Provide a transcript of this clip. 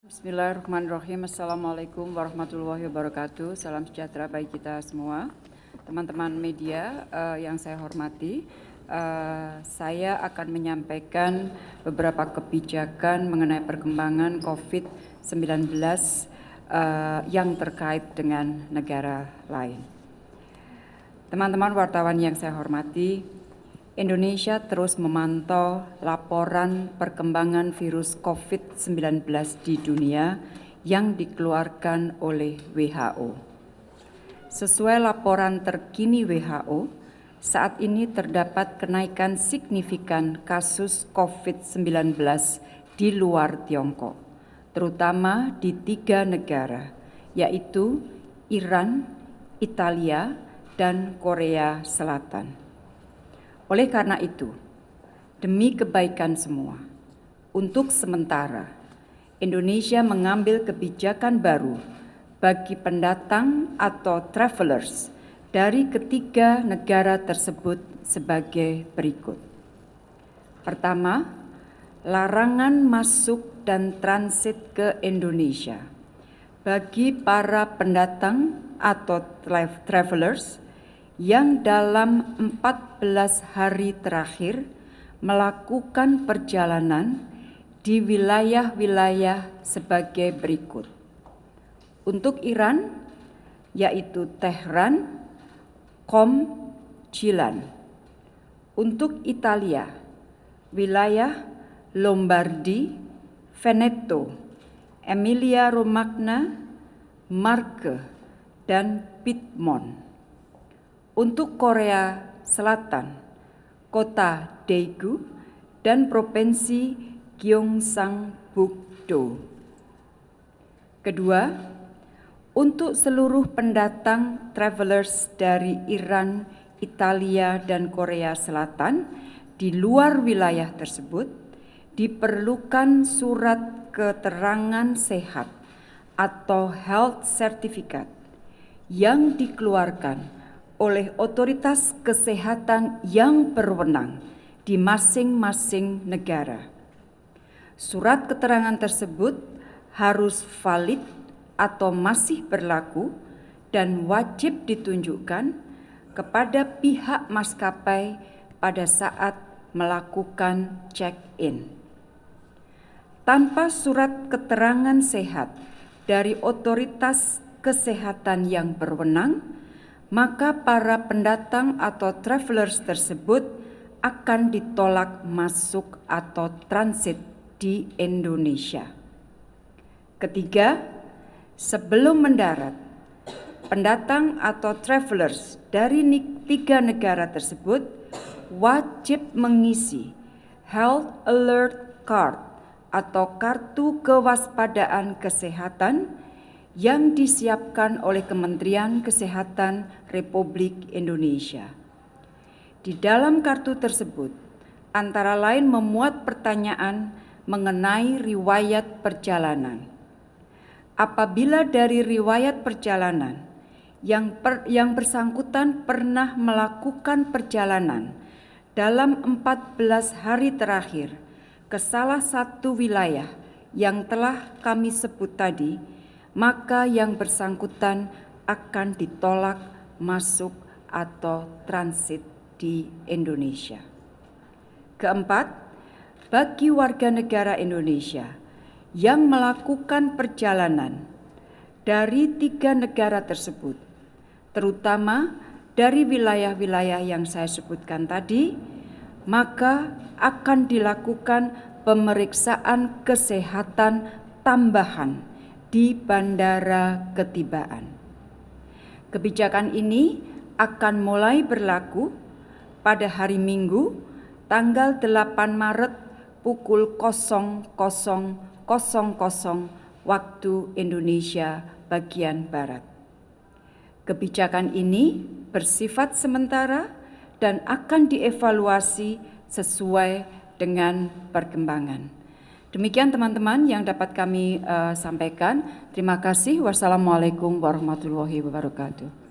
Bismillahirrahmanirrahim. Assalamualaikum warahmatullahi wabarakatuh. Salam sejahtera bagi kita semua. Teman-teman media uh, yang saya hormati, uh, saya akan menyampaikan beberapa kebijakan mengenai perkembangan COVID-19 uh, yang terkait dengan negara lain. Teman-teman wartawan yang saya hormati, Indonesia terus memantau laporan perkembangan virus COVID-19 di dunia yang dikeluarkan oleh WHO. Sesuai laporan terkini WHO, saat ini terdapat kenaikan signifikan kasus COVID-19 di luar Tiongkok, terutama di tiga negara, yaitu Iran, Italia, dan Korea Selatan. Oleh karena itu, demi kebaikan semua, untuk sementara Indonesia mengambil kebijakan baru bagi pendatang atau travelers dari ketiga negara tersebut sebagai berikut. Pertama, larangan masuk dan transit ke Indonesia bagi para pendatang atau travelers yang dalam 14 hari terakhir melakukan perjalanan di wilayah-wilayah sebagai berikut. Untuk Iran, yaitu Tehran, Qom, Jilan. Untuk Italia, wilayah Lombardi, Veneto, Emilia-Romagna, Marke, dan Piedmont. Untuk Korea Selatan, kota Daegu dan provinsi Gyeongsang-buk-do. Kedua, untuk seluruh pendatang travelers dari Iran, Italia, dan Korea Selatan di luar wilayah tersebut diperlukan surat keterangan sehat atau health certificate yang dikeluarkan oleh otoritas kesehatan yang berwenang di masing-masing negara. Surat keterangan tersebut harus valid atau masih berlaku dan wajib ditunjukkan kepada pihak maskapai pada saat melakukan check-in. Tanpa surat keterangan sehat dari otoritas kesehatan yang berwenang, maka para pendatang atau travelers tersebut akan ditolak masuk atau transit di Indonesia. Ketiga, sebelum mendarat, pendatang atau travelers dari tiga negara tersebut wajib mengisi Health Alert Card atau kartu kewaspadaan kesehatan yang disiapkan oleh Kementerian Kesehatan Republik Indonesia. Di dalam kartu tersebut, antara lain memuat pertanyaan mengenai riwayat perjalanan. Apabila dari riwayat perjalanan yang, per, yang bersangkutan pernah melakukan perjalanan dalam 14 hari terakhir ke salah satu wilayah yang telah kami sebut tadi, maka yang bersangkutan akan ditolak masuk atau transit di Indonesia. Keempat, bagi warga negara Indonesia yang melakukan perjalanan dari tiga negara tersebut, terutama dari wilayah-wilayah yang saya sebutkan tadi, maka akan dilakukan pemeriksaan kesehatan tambahan di bandara ketibaan. Kebijakan ini akan mulai berlaku pada hari Minggu tanggal 8 Maret pukul 00.00 waktu Indonesia bagian Barat. Kebijakan ini bersifat sementara dan akan dievaluasi sesuai dengan perkembangan. Demikian teman-teman yang dapat kami uh, sampaikan. Terima kasih. Wassalamualaikum warahmatullahi wabarakatuh.